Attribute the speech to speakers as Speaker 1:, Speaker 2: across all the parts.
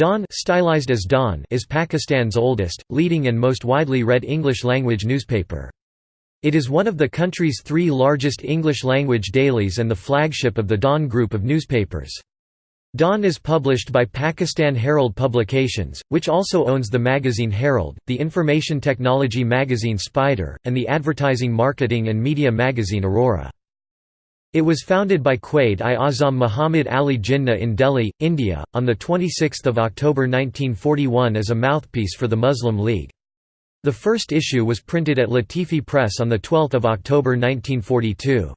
Speaker 1: Dawn stylized as Dawn is Pakistan's oldest, leading and most widely read English-language newspaper. It is one of the country's three largest English-language dailies and the flagship of the Dawn group of newspapers. Dawn is published by Pakistan Herald Publications, which also owns the magazine Herald, the information technology magazine Spider, and the advertising marketing and media magazine Aurora. It was founded by Quaid-i-Azam Muhammad Ali Jinnah in Delhi, India, on 26 October 1941 as a mouthpiece for the Muslim League. The first issue was printed at Latifi Press on 12 October 1942.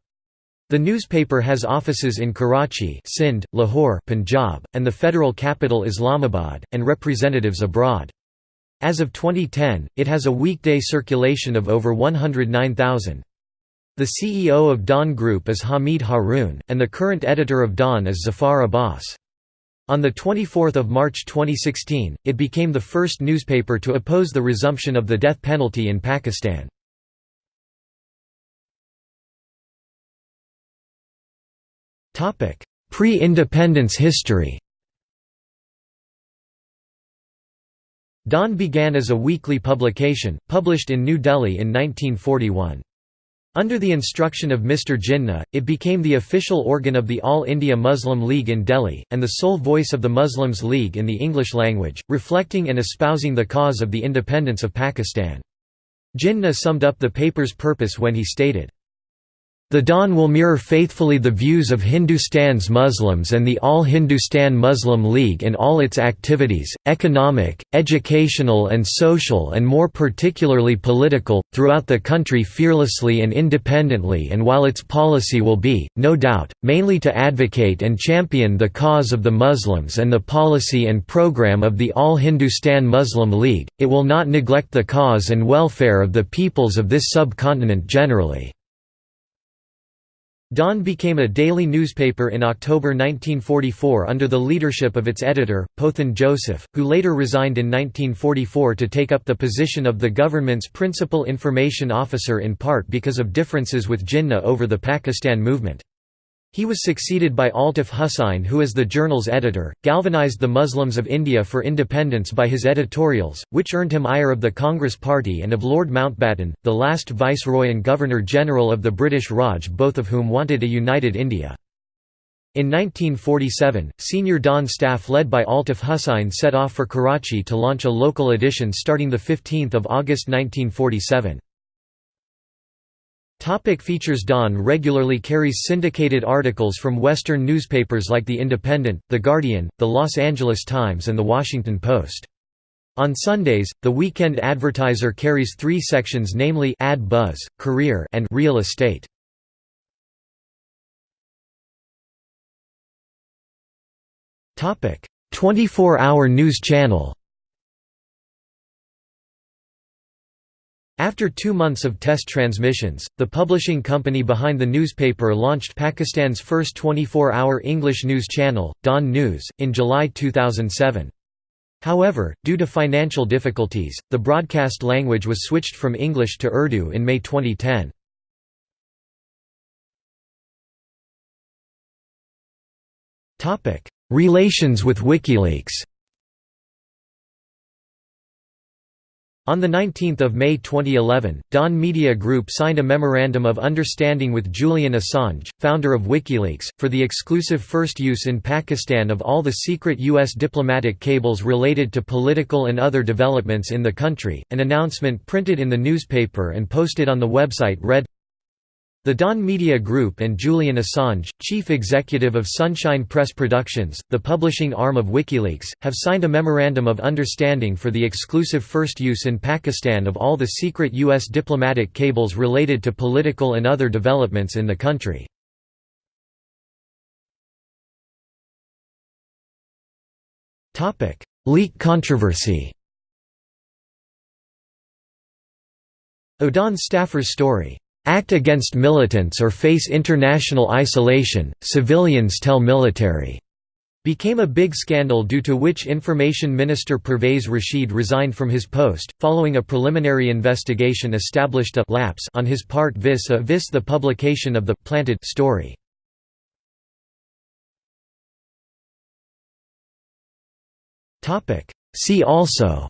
Speaker 1: The newspaper has offices in Karachi Sindh, Lahore Punjab, and the federal capital Islamabad, and representatives abroad. As of 2010, it has a weekday circulation of over 109,000. The CEO of Dawn Group is Hamid Haroon, and the current editor of Dawn is Zafar Abbas. On 24 March 2016, it became the first newspaper to oppose the resumption of the death penalty in Pakistan. Pre-independence history Dawn began as a weekly publication, published in New Delhi in 1941. Under the instruction of Mr. Jinnah, it became the official organ of the All India Muslim League in Delhi, and the sole voice of the Muslims League in the English language, reflecting and espousing the cause of the independence of Pakistan. Jinnah summed up the paper's purpose when he stated, the Dawn will mirror faithfully the views of Hindustan's Muslims and the All Hindustan Muslim League in all its activities, economic, educational and social and more particularly political, throughout the country fearlessly and independently and while its policy will be, no doubt, mainly to advocate and champion the cause of the Muslims and the policy and program of the All Hindustan Muslim League, it will not neglect the cause and welfare of the peoples of this subcontinent generally. Dawn became a daily newspaper in October 1944 under the leadership of its editor, Pothan Joseph, who later resigned in 1944 to take up the position of the government's principal information officer in part because of differences with Jinnah over the Pakistan movement. He was succeeded by Altaf Hussain who as the journal's editor, galvanized the Muslims of India for independence by his editorials, which earned him ire of the Congress Party and of Lord Mountbatten, the last Viceroy and Governor-General of the British Raj both of whom wanted a united India. In 1947, senior Dawn staff led by Altaf Hussain set off for Karachi to launch a local edition starting 15 August 1947. Topic features Dawn regularly carries syndicated articles from Western newspapers like The Independent, The Guardian, The Los Angeles Times and The Washington Post. On Sundays, The Weekend Advertiser carries three sections namely Ad Buzz, Career and Real Estate. Topic: 24-hour news channel. After two months of test transmissions, the publishing company behind the newspaper launched Pakistan's first 24-hour English news channel, Dawn News, in July 2007. However, due to financial difficulties, the broadcast language was switched from English to Urdu in May 2010. Relations with WikiLeaks On 19 May 2011, Dawn Media Group signed a Memorandum of Understanding with Julian Assange, founder of WikiLeaks, for the exclusive first use in Pakistan of all the secret U.S. diplomatic cables related to political and other developments in the country. An announcement printed in the newspaper and posted on the website read the Dawn Media Group and Julian Assange, chief executive of Sunshine Press Productions, the publishing arm of WikiLeaks, have signed a Memorandum of Understanding for the exclusive first use in Pakistan of all the secret U.S. diplomatic cables related to political and other developments in the country. Leak controversy A Dawn staffer's story Act against militants or face international isolation, civilians tell military became a big scandal due to which Information Minister Pervez Rashid resigned from his post, following a preliminary investigation established a lapse on his part vis a vis the publication of the planted story. See also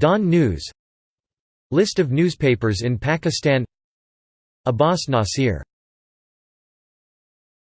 Speaker 1: Dawn News List of newspapers in Pakistan. Abbas Nasir